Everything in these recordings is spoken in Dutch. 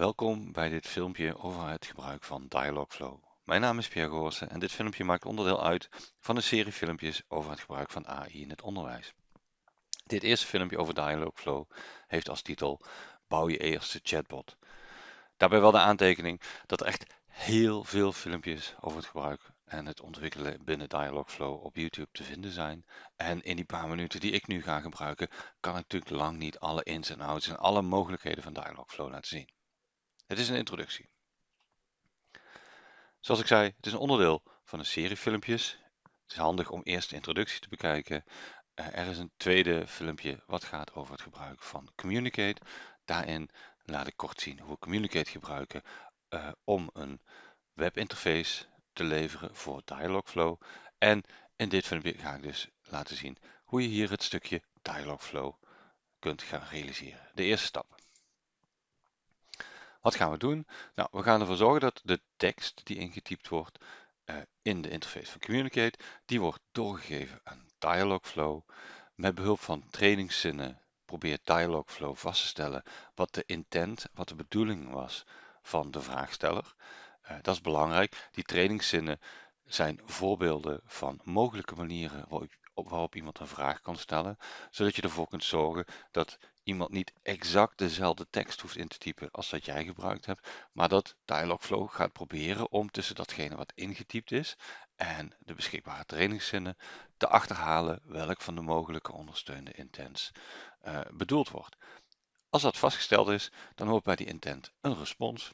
Welkom bij dit filmpje over het gebruik van Dialogflow. Mijn naam is Pierre Goossen en dit filmpje maakt onderdeel uit van een serie filmpjes over het gebruik van AI in het onderwijs. Dit eerste filmpje over Dialogflow heeft als titel Bouw je eerste chatbot. Daarbij wel de aantekening dat er echt heel veel filmpjes over het gebruik en het ontwikkelen binnen Dialogflow op YouTube te vinden zijn. En in die paar minuten die ik nu ga gebruiken, kan ik natuurlijk lang niet alle ins en outs en alle mogelijkheden van Dialogflow laten zien. Het is een introductie. Zoals ik zei, het is een onderdeel van een serie filmpjes. Het is handig om eerst de introductie te bekijken. Eh, er is een tweede filmpje wat gaat over het gebruik van Communicate. Daarin laat ik kort zien hoe we Communicate gebruiken uh, om een webinterface te leveren voor Dialogflow. En in dit filmpje ga ik dus laten zien hoe je hier het stukje Dialogflow kunt gaan realiseren. De eerste stap. Wat gaan we doen? Nou, we gaan ervoor zorgen dat de tekst die ingetypt wordt uh, in de interface van Communicate, die wordt doorgegeven aan Dialogflow. Met behulp van trainingszinnen probeert Dialogflow vast te stellen wat de intent, wat de bedoeling was van de vraagsteller. Uh, dat is belangrijk. Die trainingszinnen zijn voorbeelden van mogelijke manieren waarop, iemand een vraag kan stellen, zodat je ervoor kunt zorgen dat iemand niet exact dezelfde tekst hoeft in te typen als dat jij gebruikt hebt, maar dat Dialogflow gaat proberen om tussen datgene wat ingetypt is en de beschikbare trainingszinnen te achterhalen welk van de mogelijke ondersteunde intents uh, bedoeld wordt. Als dat vastgesteld is, dan hoort bij die intent een respons.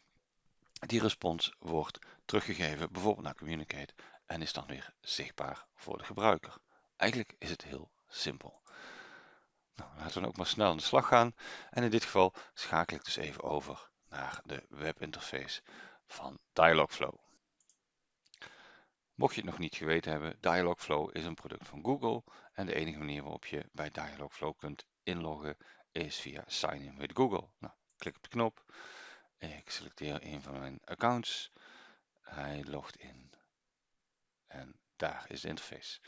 Die respons wordt teruggegeven bijvoorbeeld naar Communicate en is dan weer zichtbaar voor de gebruiker. Eigenlijk is het heel simpel. Nou, laten we ook maar snel aan de slag gaan. En in dit geval schakel ik dus even over naar de webinterface van Dialogflow. Mocht je het nog niet geweten hebben, Dialogflow is een product van Google en de enige manier waarop je bij Dialogflow kunt inloggen is via Sign in with Google. Nou, klik op de knop, ik selecteer een van mijn accounts, hij logt in en daar is de interface.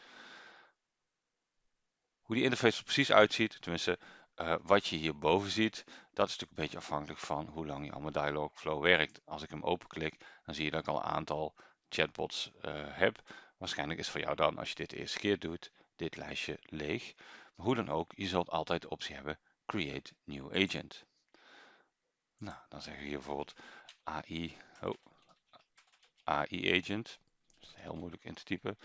Hoe die interface er precies uitziet, tenminste uh, wat je hierboven ziet, dat is natuurlijk een beetje afhankelijk van hoe lang je al met Dialogflow werkt. Als ik hem openklik, dan zie je dat ik al een aantal chatbots uh, heb. Waarschijnlijk is voor jou dan, als je dit de eerste keer doet, dit lijstje leeg. Maar hoe dan ook, je zult altijd de optie hebben Create New Agent. Nou, dan zeggen we hier bijvoorbeeld AI, oh, AI Agent. Dat is heel moeilijk in te typen.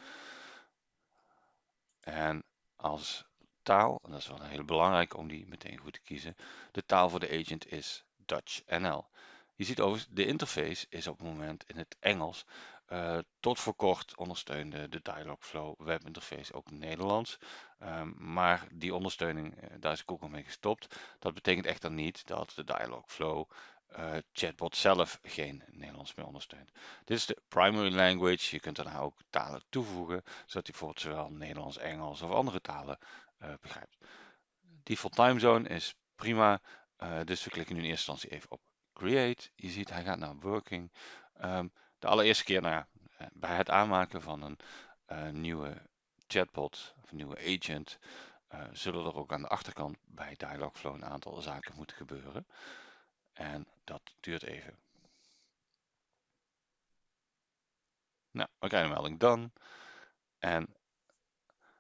En als taal, en dat is wel een hele belangrijke om die meteen goed te kiezen, de taal voor de agent is Dutch NL. Je ziet overigens, de interface is op het moment in het Engels. Uh, tot voor kort ondersteunde de Dialogflow webinterface ook Nederlands. Um, maar die ondersteuning, uh, daar is Google mee gestopt. Dat betekent echter niet dat de Dialogflow uh, chatbot zelf geen Nederlands meer ondersteunt. Dit is de primary language. Je kunt daarna ook talen toevoegen, zodat hij bijvoorbeeld zowel Nederlands, Engels of andere talen begrijpt. Default time zone is prima, dus we klikken nu in eerste instantie even op create. Je ziet hij gaat naar working. Um, de allereerste keer nou ja, bij het aanmaken van een uh, nieuwe chatbot of een nieuwe agent zullen er ook aan de achterkant bij Dialogflow een aantal zaken moeten gebeuren. En dat duurt even. Nou, we krijgen een melding done. En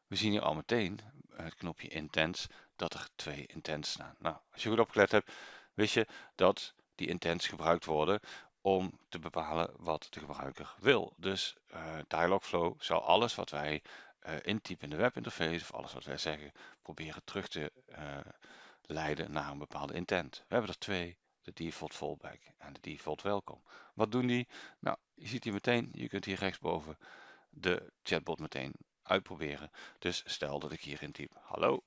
we zien hier al meteen het knopje intents dat er twee intents staan. Nou, als je goed opgelet hebt, wist je dat die intents gebruikt worden om te bepalen wat de gebruiker wil. Dus uh, Dialogflow zal alles wat wij uh, intypen in de webinterface of alles wat wij zeggen proberen terug te uh, leiden naar een bepaalde intent. We hebben er twee de default fallback en de default welkom. Wat doen die? Nou, je ziet hier meteen, je kunt hier rechtsboven de chatbot meteen uitproberen. Dus stel dat ik hier in type hallo,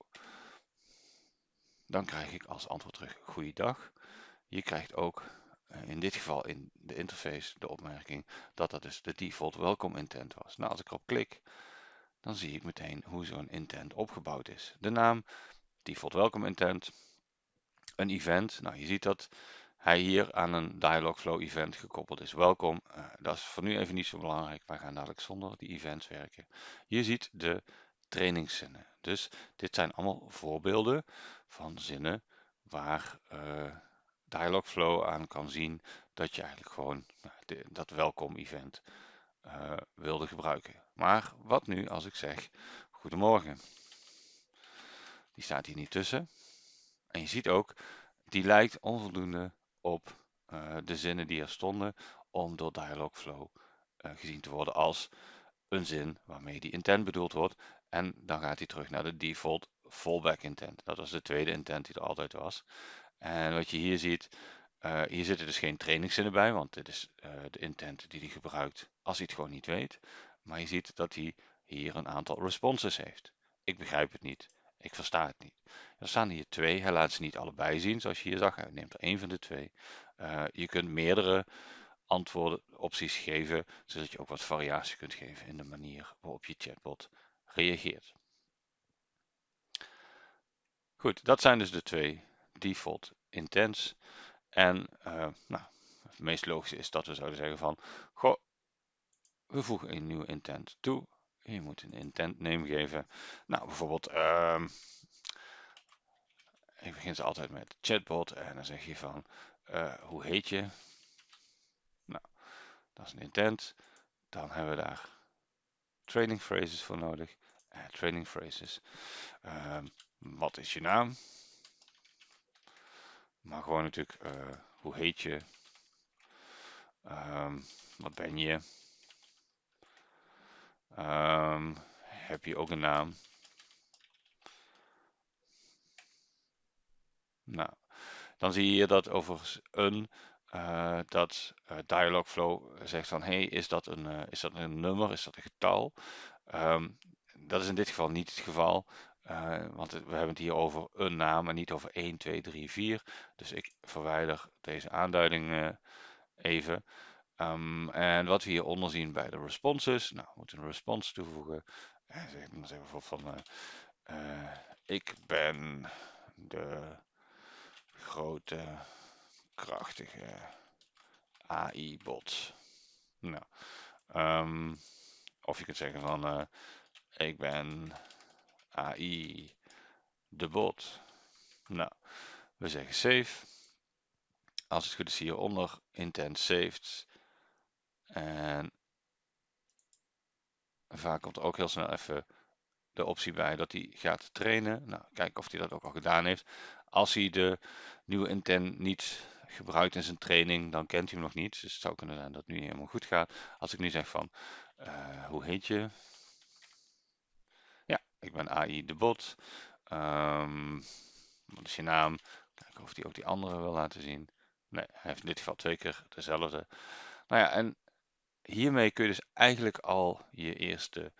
dan krijg ik als antwoord terug goeiedag. Je krijgt ook eh, in dit geval in de interface de opmerking dat dat dus de default welkom intent was. Nou, als ik erop klik, dan zie ik meteen hoe zo'n intent opgebouwd is. De naam, default welcome intent, een event. Nou, je ziet dat hij hier aan een Dialogflow event gekoppeld is. Welkom, uh, dat is voor nu even niet zo belangrijk. Wij gaan dadelijk zonder die events werken. Je ziet de trainingszinnen. Dus dit zijn allemaal voorbeelden van zinnen waar uh, Dialogflow aan kan zien dat je eigenlijk gewoon nou, dat welkom event uh, wilde gebruiken. Maar wat nu als ik zeg goedemorgen? Die staat hier niet tussen. En je ziet ook, die lijkt onvoldoende op uh, de zinnen die er stonden om door Dialogflow uh, gezien te worden als een zin waarmee die intent bedoeld wordt. En dan gaat hij terug naar de default fallback intent. Dat was de tweede intent die er altijd was. En wat je hier ziet, uh, hier zitten dus geen trainingszinnen bij, want dit is uh, de intent die hij gebruikt als hij het gewoon niet weet. Maar je ziet dat hij hier een aantal responses heeft. Ik begrijp het niet. Ik versta het niet. Er staan hier twee. Hij laat ze niet allebei zien, zoals je hier zag. Hij neemt er één van de twee. Uh, je kunt meerdere antwoorden, opties geven, zodat je ook wat variatie kunt geven in de manier waarop je chatbot reageert. Goed, dat zijn dus de twee default intents. En uh, nou, het meest logische is dat we zouden zeggen van, goh, we voegen een nieuwe intent toe. Je moet een intent name geven. Nou, bijvoorbeeld, uh, ik begin ze altijd met chatbot en dan zeg je van, uh, hoe heet je? Nou, dat is een intent. Dan hebben we daar training phrases voor nodig. Uh, training phrases. Uh, wat is je naam? Maar gewoon natuurlijk, uh, hoe heet je? Um, wat ben je? Um, heb je ook een naam? Nou, dan zie je dat overigens een uh, dat uh, Dialogflow zegt van hey, is dat een, is dat een nummer, is dat een getal? Um, dat is in dit geval niet het geval. Uh, want we hebben het hier over een naam en niet over 1, 2, 3, 4. Dus ik verwijder deze aanduiding uh, even. Um, en wat we hieronder zien bij de responses. Nou, we moeten een response toevoegen. Uh, zeg, dan zeggen we bijvoorbeeld van... ik ben de grote, krachtige AI-bot. Nou, um, of je kunt zeggen van... ik ben AI de bot. Nou, we zeggen save. Als het goed is hieronder, intent saved. En vaak komt er ook heel snel even de optie bij dat hij gaat trainen. Nou, kijken of hij dat ook al gedaan heeft. Als hij de nieuwe intent niet gebruikt in zijn training, dan kent hij hem nog niet. Dus het zou kunnen zijn dat het nu helemaal goed gaat. Als ik nu zeg van, uh, hoe heet je? AI de bot. Um, wat is je naam? Kijken of hij ook die andere wil laten zien. Nee, hij heeft in dit geval twee keer dezelfde. Nou ja, en hiermee kun je dus eigenlijk al je eerste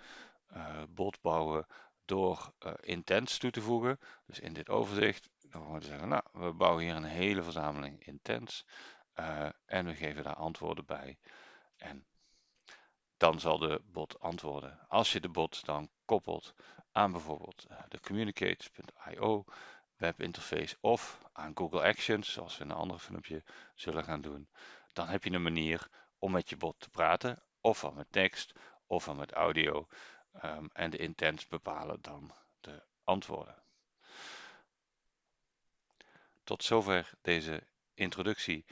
uh, bot bouwen door uh, intents toe te voegen. Dus in dit overzicht, dan gaan we zeggen, nou, we bouwen hier een hele verzameling intents. Uh, en we geven daar antwoorden bij. En dan zal de bot antwoorden. Als je de bot dan koppelt aan bijvoorbeeld eh, de communicate.io webinterface of aan Google Actions, zoals we in een andere filmpje zullen gaan doen, dan heb je een manier om met je bot te praten, ofwel met tekst, ofwel met audio. Um, en de intents bepalen dan de antwoorden. Tot zover deze introductie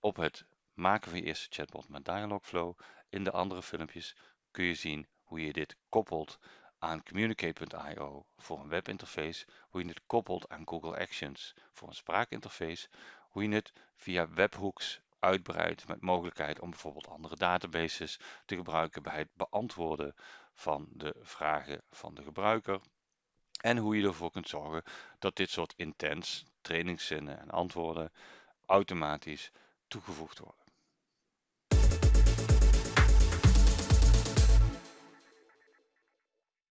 op het maken van je eerste chatbot met Dialogflow. In de andere filmpjes kun je zien hoe je dit koppelt aan Communicate.io voor een webinterface, hoe je het koppelt aan Google Actions voor een spraakinterface, hoe je het via webhooks uitbreidt met mogelijkheid om bijvoorbeeld andere databases te gebruiken bij het beantwoorden van de vragen van de gebruiker. En hoe je ervoor kunt zorgen dat dit soort intents, trainingszinnen en antwoorden automatisch toegevoegd worden.